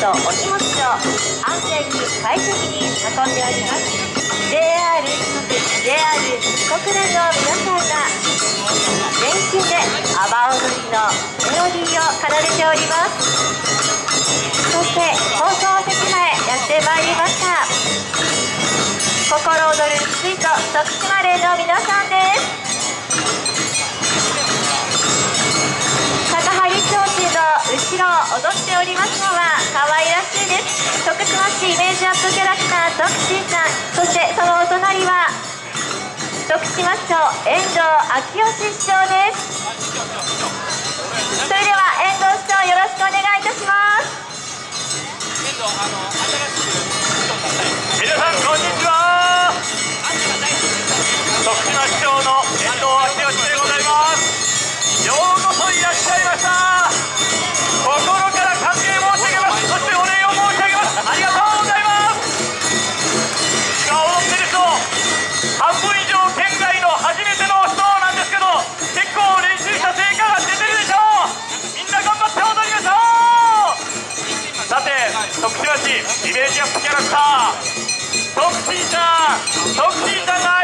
とお荷物を安全に快適に運んでおります JR 四国 JR 四国連の皆さんが全身で阿波踊りのメロディーを奏でておりますそして放送席前やってまいりました心躍る水と徳島連の皆さんです徳シーさんそしてそのお隣は徳島市長遠藤昭義市長です。それでは遠藤市長よろしくお願いいたします。トップシータートップシーターが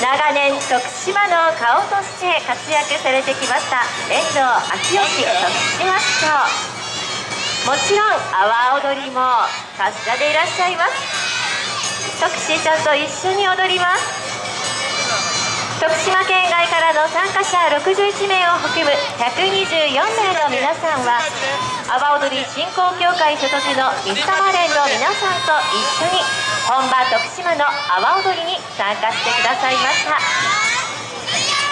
長年徳島の顔として活躍されてきました遠藤昭義徳島市長もちろん阿波踊りも達者でいらっしゃいます。徳シーちゃんと一緒に踊ります。徳島県外からの参加者61名を含む124名の皆さんは阿波踊り振興協会所属の水玉連の皆さんと一緒に本場徳島の阿波踊りに参加してくださいました。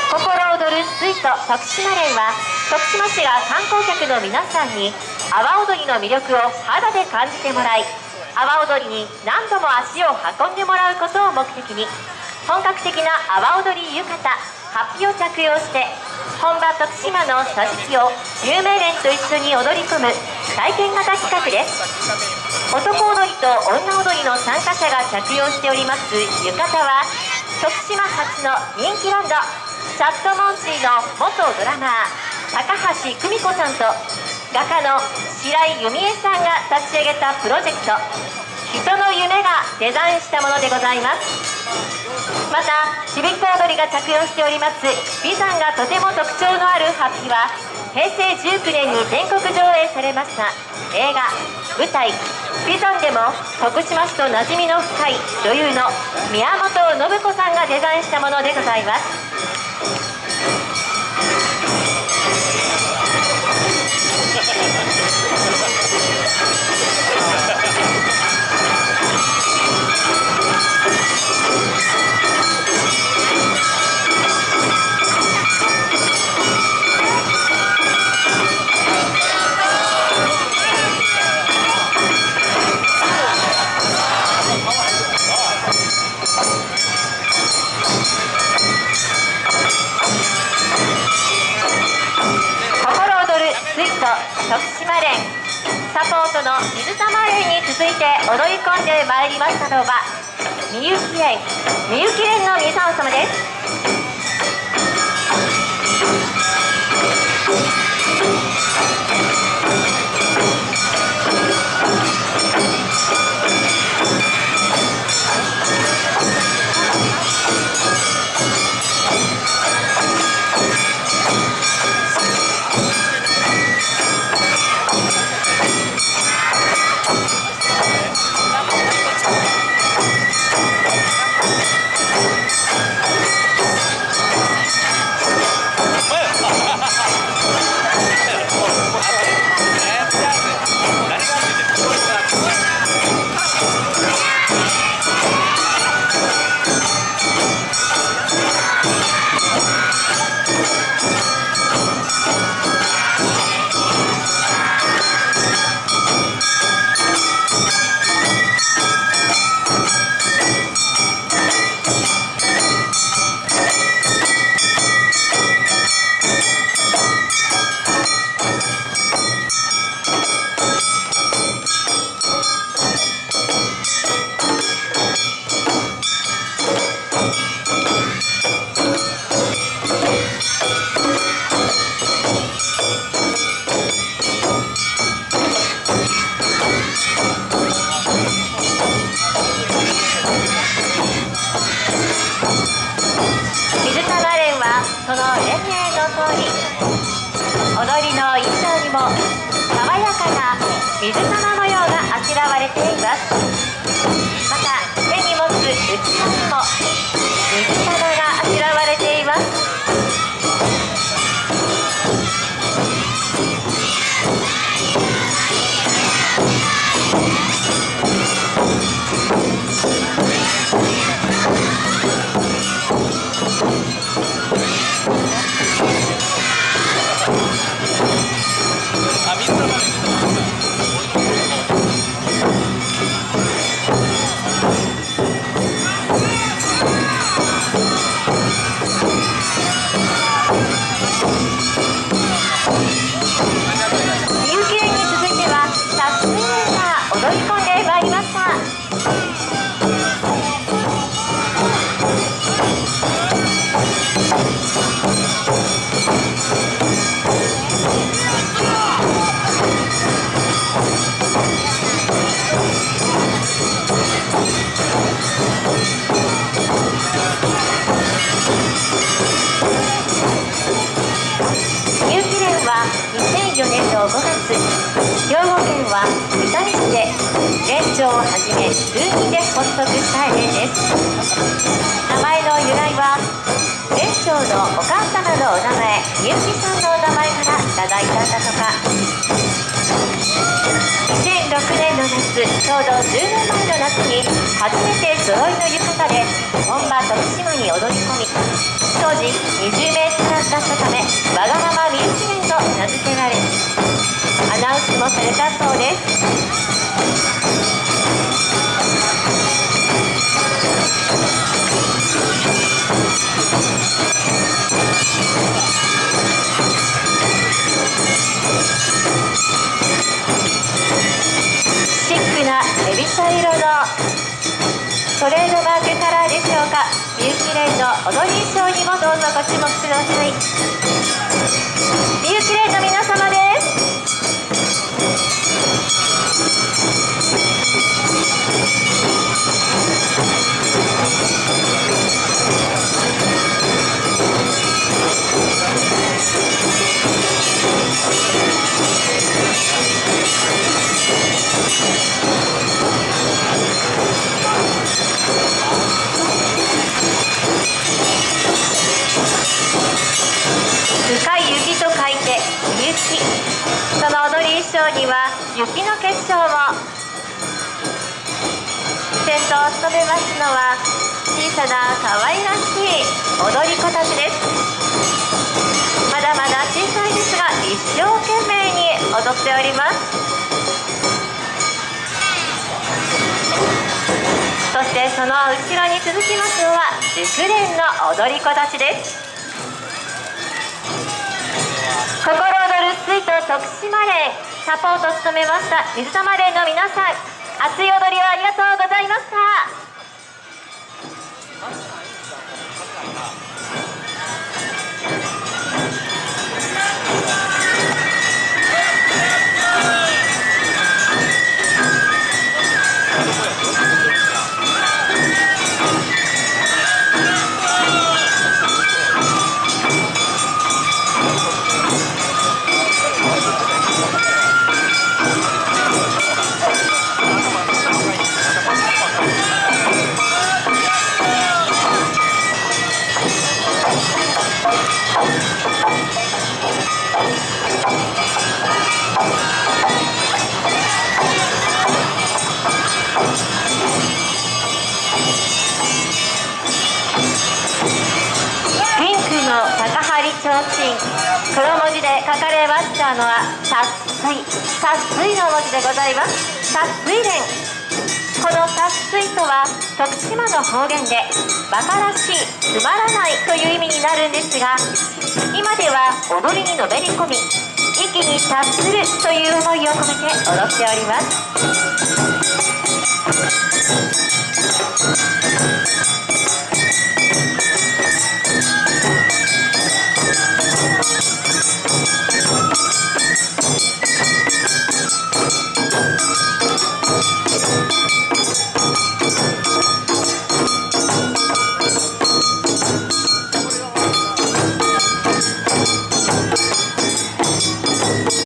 心躍るスイート徳島連は徳島市が観光客の皆さんに阿波踊りの魅力を肌で感じてもらい阿波踊りに何度も足を運んでもらうことを目的に本格的な阿波踊り浴衣ハッピを着用して本場徳島の桟敷を有名連と一緒に踊り込む体験型企画です。男踊りと女踊りの参加者が着用しております浴衣は徳島発の人気バンドチャットモンチーの元ドラマー高橋久美子さんと画家の白井由美恵さんが立ち上げたプロジェクト人の夢がデザインしたものでございます。またちびっこ踊りが着用しております美山がとても特徴のあるハッピは平成19年に全国上映されました映画舞台美山でも徳島市と馴染みの深い女優の宮本信子さんがデザインしたものでございます。心 い込んでまいりましたのはみゆき連みゆき連の皆様です。爽やかな水玉模様があしらわれています。5月兵庫県は伊丹市で連長をはじめ数人で発足した例です名前の由来は連長のお母様のお名前みゆきさんのお名前からいただいたんだとか。ちょうど10年前の夏に初めて揃いの浴衣で本場徳島に踊り込み当時20名足らずだったためわがままみゆきれんと名付けられアナウンスもされたそうです。踊り衣装にもどうぞご注目ください。みゆきれんの皆様です。には雪の結晶も。先頭を務めますのは小さな可愛らしい踊り子たちです。まだまだ小さいですが一生懸命に踊っております。そしてその後ろに続きますのは熟練の踊り子たちです。心躍る水と徳島連サポートを務めました水玉連の皆さん熱い踊りをありがとうございました。れましたのは「達水」「達水」の文字でございます。達水連この達水とは徳島の方言で馬鹿らしいつまらないという意味になるんですが今では踊りにのめり込み息に達するという思いを込めて踊っております。